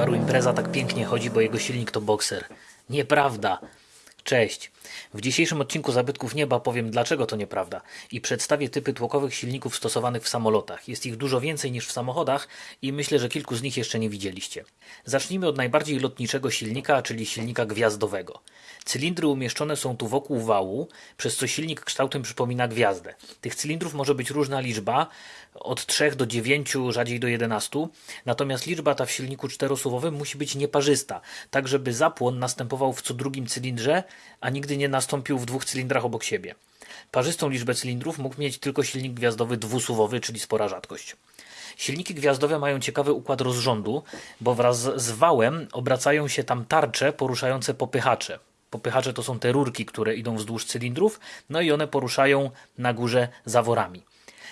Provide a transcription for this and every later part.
Subaru Impreza tak pięknie chodzi, bo jego silnik to bokser. Nieprawda. Cześć. W dzisiejszym odcinku Zabytków Nieba powiem dlaczego to nieprawda i przedstawię typy tłokowych silników stosowanych w samolotach. Jest ich dużo więcej niż w samochodach i myślę, że kilku z nich jeszcze nie widzieliście. Zacznijmy od najbardziej lotniczego silnika, czyli silnika gwiazdowego. Cylindry umieszczone są tu wokół wału, przez co silnik kształtem przypomina gwiazdę. Tych cylindrów może być różna liczba, od 3 do 9, rzadziej do 11, natomiast liczba ta w silniku czterosuwowym musi być nieparzysta, tak żeby zapłon następował w co drugim cylindrze, a nigdy nie nastąpił w dwóch cylindrach obok siebie. Parzystą liczbę cylindrów mógł mieć tylko silnik gwiazdowy dwusuwowy, czyli spora rzadkość. Silniki gwiazdowe mają ciekawy układ rozrządu, bo wraz z wałem obracają się tam tarcze poruszające popychacze. Popychacze to są te rurki, które idą wzdłuż cylindrów, no i one poruszają na górze zaworami.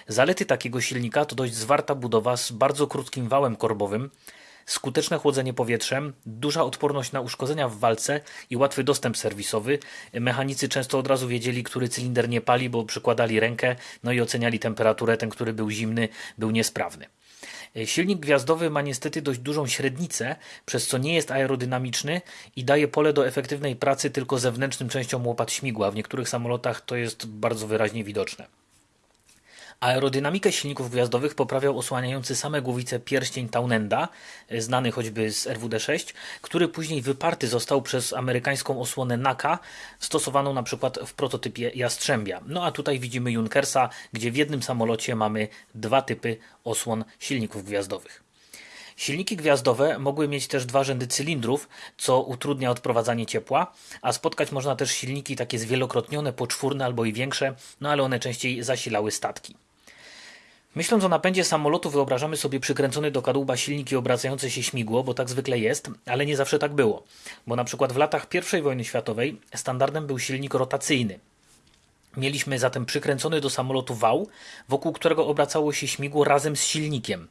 Zalety takiego silnika to dość zwarta budowa z bardzo krótkim wałem korbowym, skuteczne chłodzenie powietrzem, duża odporność na uszkodzenia w walce i łatwy dostęp serwisowy. Mechanicy często od razu wiedzieli, który cylinder nie pali, bo przykładali rękę, no i oceniali temperaturę, ten, który był zimny, był niesprawny. Silnik gwiazdowy ma niestety dość dużą średnicę, przez co nie jest aerodynamiczny i daje pole do efektywnej pracy tylko zewnętrznym częścią łopat śmigła. W niektórych samolotach to jest bardzo wyraźnie widoczne. Aerodynamikę silników gwiazdowych poprawiał osłaniający same głowice pierścień Townenda, znany choćby z RWD-6, który później wyparty został przez amerykańską osłonę NACA, stosowaną na przykład w prototypie Jastrzębia. No a tutaj widzimy Junkersa, gdzie w jednym samolocie mamy dwa typy osłon silników gwiazdowych. Silniki gwiazdowe mogły mieć też dwa rzędy cylindrów, co utrudnia odprowadzanie ciepła, a spotkać można też silniki takie zwielokrotnione, poczwórne albo i większe, no ale one częściej zasilały statki. Myśląc o napędzie samolotu wyobrażamy sobie przykręcony do kadłuba silnik i obracające się śmigło, bo tak zwykle jest, ale nie zawsze tak było. Bo na przykład w latach I wojny światowej standardem był silnik rotacyjny. Mieliśmy zatem przykręcony do samolotu wał, wokół którego obracało się śmigło razem z silnikiem.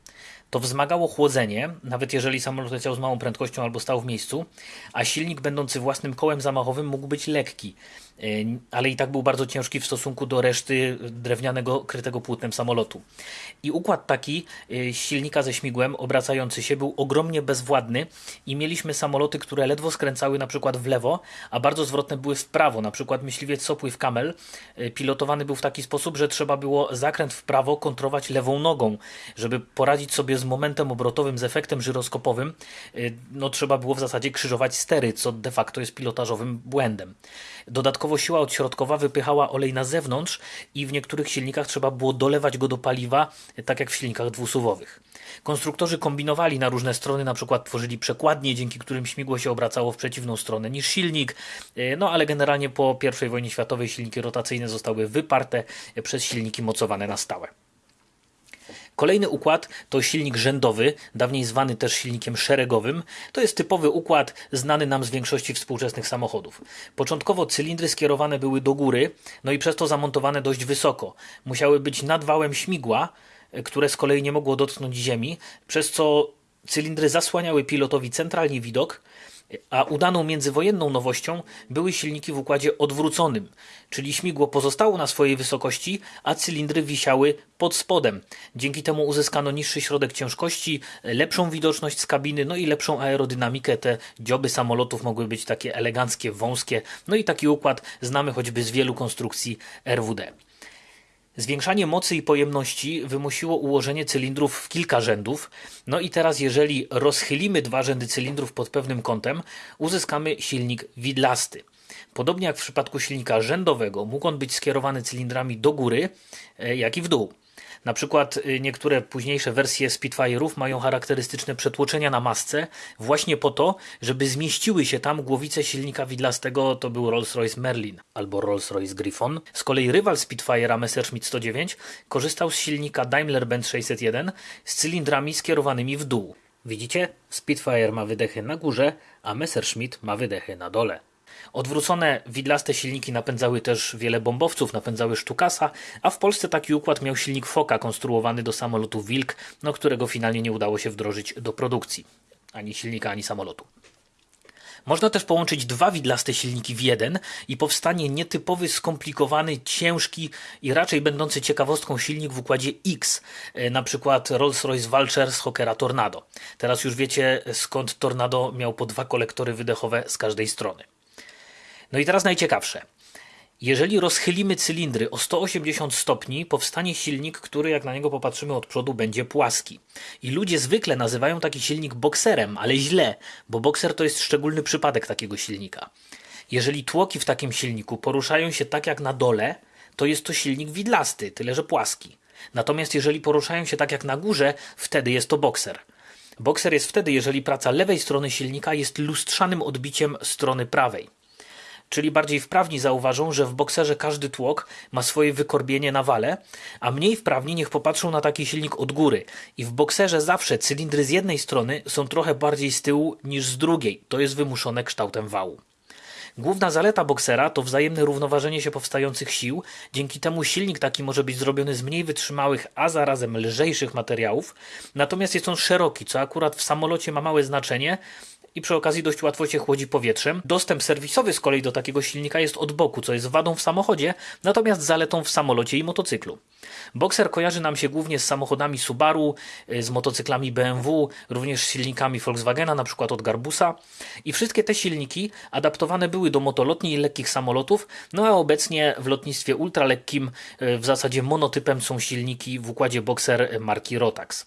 To wzmagało chłodzenie, nawet jeżeli samolot leciał z małą prędkością albo stał w miejscu, a silnik będący własnym kołem zamachowym mógł być lekki, ale i tak był bardzo ciężki w stosunku do reszty drewnianego krytego płótnem samolotu. I układ taki y, silnika ze śmigłem obracający się był ogromnie bezwładny i mieliśmy samoloty, które ledwo skręcały na przykład w lewo, a bardzo zwrotne były w prawo. Na przykład myśliwiec Sopływ Kamel y, pilotowany był w taki sposób, że trzeba było zakręt w prawo kontrować lewą nogą, żeby poradzić sobie z momentem obrotowym, z efektem żyroskopowym, y, no trzeba było w zasadzie krzyżować stery, co de facto jest pilotażowym błędem. Dodatkowo siła odśrodkowa wypychała olej na zewnątrz i w niektórych silnikach trzeba było dolewać go do paliwa, tak jak w silnikach dwusuwowych. Konstruktorzy kombinowali na różne strony, na przykład tworzyli przekładnie, dzięki którym śmigło się obracało w przeciwną stronę niż silnik, y, no ale generalnie po I wojnie światowej silniki rotacyjne zostały wyparte przez silniki mocowane na stałe. Kolejny układ to silnik rzędowy, dawniej zwany też silnikiem szeregowym. To jest typowy układ znany nam z większości współczesnych samochodów. Początkowo cylindry skierowane były do góry, no i przez to zamontowane dość wysoko. Musiały być nad wałem śmigła, które z kolei nie mogło dotknąć ziemi, przez co cylindry zasłaniały pilotowi centralnie widok, a udaną międzywojenną nowością były silniki w układzie odwróconym, czyli śmigło pozostało na swojej wysokości, a cylindry wisiały pod spodem. Dzięki temu uzyskano niższy środek ciężkości, lepszą widoczność z kabiny, no i lepszą aerodynamikę. Te dzioby samolotów mogły być takie eleganckie, wąskie, no i taki układ znamy choćby z wielu konstrukcji RWD. Zwiększanie mocy i pojemności wymusiło ułożenie cylindrów w kilka rzędów. No i teraz, jeżeli rozchylimy dwa rzędy cylindrów pod pewnym kątem, uzyskamy silnik widlasty. Podobnie jak w przypadku silnika rzędowego, mógł on być skierowany cylindrami do góry, e, jak i w dół. Na przykład y, niektóre późniejsze wersje Spitfire'ów mają charakterystyczne przetłoczenia na masce właśnie po to, żeby zmieściły się tam głowice silnika widlastego, to był Rolls-Royce Merlin albo Rolls-Royce Griffon. Z kolei rywal Spitfire'a Messerschmitt 109 korzystał z silnika Daimler-Benz 601 z cylindrami skierowanymi w dół. Widzicie? Spitfire ma wydechy na górze, a Messerschmitt ma wydechy na dole. Odwrócone widlaste silniki napędzały też wiele bombowców, napędzały Sztukasa, a w Polsce taki układ miał silnik Foka konstruowany do samolotu Wilk, no którego finalnie nie udało się wdrożyć do produkcji. Ani silnika, ani samolotu. Można też połączyć dwa widlaste silniki w jeden i powstanie nietypowy, skomplikowany, ciężki i raczej będący ciekawostką silnik w układzie X, e, na przykład Rolls-Royce Vulture z Hawkera Tornado. Teraz już wiecie skąd Tornado miał po dwa kolektory wydechowe z każdej strony. No i teraz najciekawsze. Jeżeli rozchylimy cylindry o 180 stopni, powstanie silnik, który jak na niego popatrzymy od przodu będzie płaski. I ludzie zwykle nazywają taki silnik bokserem, ale źle, bo bokser to jest szczególny przypadek takiego silnika. Jeżeli tłoki w takim silniku poruszają się tak jak na dole, to jest to silnik widlasty, tyle że płaski. Natomiast jeżeli poruszają się tak jak na górze, wtedy jest to bokser. Bokser jest wtedy, jeżeli praca lewej strony silnika jest lustrzanym odbiciem strony prawej. Czyli bardziej wprawni zauważą, że w bokserze każdy tłok ma swoje wykorbienie na wale, a mniej wprawni niech popatrzą na taki silnik od góry. I w bokserze zawsze cylindry z jednej strony są trochę bardziej z tyłu niż z drugiej. To jest wymuszone kształtem wału. Główna zaleta boksera to wzajemne równoważenie się powstających sił. Dzięki temu silnik taki może być zrobiony z mniej wytrzymałych, a zarazem lżejszych materiałów. Natomiast jest on szeroki, co akurat w samolocie ma małe znaczenie, i przy okazji dość łatwo się chłodzi powietrzem. Dostęp serwisowy z kolei do takiego silnika jest od boku, co jest wadą w samochodzie, natomiast zaletą w samolocie i motocyklu. Boxer kojarzy nam się głównie z samochodami Subaru, y, z motocyklami BMW, również z silnikami Volkswagena, na przykład od Garbusa. I wszystkie te silniki adaptowane były do motolotni i lekkich samolotów, no a obecnie w lotnictwie ultralekkim y, w zasadzie monotypem są silniki w układzie Boxer marki Rotax.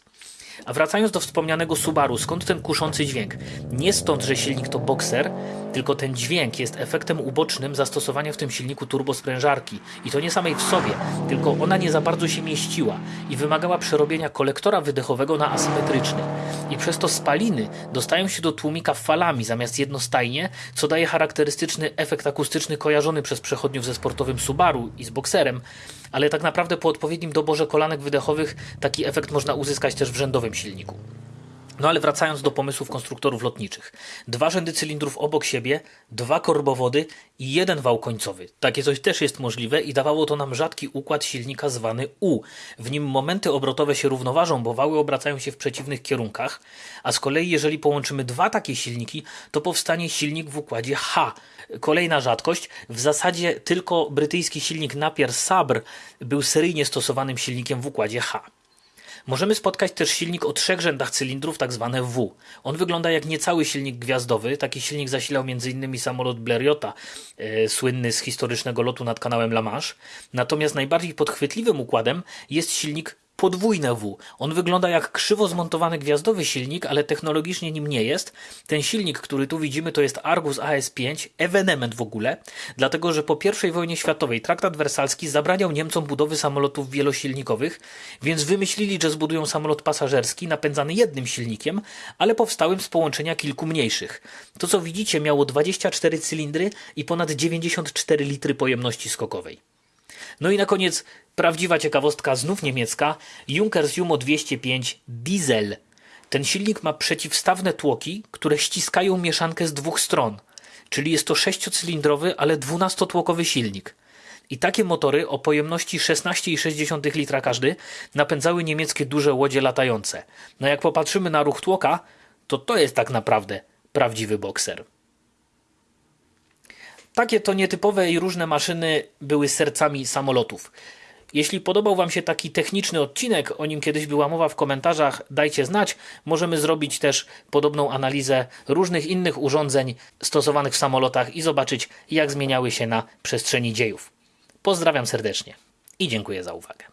A wracając do wspomnianego Subaru, skąd ten kuszący dźwięk? Nie stąd, że silnik to bokser, tylko ten dźwięk jest efektem ubocznym zastosowania w tym silniku turbosprężarki. I to nie samej w sobie, tylko ona nie za bardzo się mieściła i wymagała przerobienia kolektora wydechowego na asymetryczny. I przez to spaliny dostają się do tłumika falami zamiast jednostajnie, co daje charakterystyczny efekt akustyczny kojarzony przez przechodniów ze sportowym Subaru i z bokserem, ale tak naprawdę po odpowiednim doborze kolanek wydechowych taki efekt można uzyskać też w rzędowym silniku. No ale wracając do pomysłów konstruktorów lotniczych. Dwa rzędy cylindrów obok siebie, dwa korbowody i jeden wał końcowy. Takie coś też jest możliwe i dawało to nam rzadki układ silnika zwany U. W nim momenty obrotowe się równoważą, bo wały obracają się w przeciwnych kierunkach, a z kolei jeżeli połączymy dwa takie silniki, to powstanie silnik w układzie H. Kolejna rzadkość. W zasadzie tylko brytyjski silnik Napier Sabre był seryjnie stosowanym silnikiem w układzie H. Możemy spotkać też silnik o trzech rzędach cylindrów, tak zwane W. On wygląda jak niecały silnik gwiazdowy. Taki silnik zasilał m.in. samolot Blériota, e, słynny z historycznego lotu nad kanałem La Manche. Natomiast najbardziej podchwytliwym układem jest silnik podwójne W. On wygląda jak krzywo zmontowany gwiazdowy silnik, ale technologicznie nim nie jest. Ten silnik, który tu widzimy, to jest Argus AS5, ewenement w ogóle, dlatego że po I wojnie światowej traktat wersalski zabraniał Niemcom budowy samolotów wielosilnikowych, więc wymyślili, że zbudują samolot pasażerski napędzany jednym silnikiem, ale powstałym z połączenia kilku mniejszych. To co widzicie miało 24 cylindry i ponad 94 litry pojemności skokowej. No i na koniec prawdziwa ciekawostka, znów niemiecka, Junkers Jumo 205 Diesel. Ten silnik ma przeciwstawne tłoki, które ściskają mieszankę z dwóch stron. Czyli jest to sześciocylindrowy, ale dwunastotłokowy silnik. I takie motory o pojemności 16,6 litra każdy napędzały niemieckie duże łodzie latające. No jak popatrzymy na ruch tłoka, to to jest tak naprawdę prawdziwy bokser. Takie to nietypowe i różne maszyny były sercami samolotów. Jeśli podobał Wam się taki techniczny odcinek, o nim kiedyś była mowa w komentarzach, dajcie znać. Możemy zrobić też podobną analizę różnych innych urządzeń stosowanych w samolotach i zobaczyć, jak zmieniały się na przestrzeni dziejów. Pozdrawiam serdecznie i dziękuję za uwagę.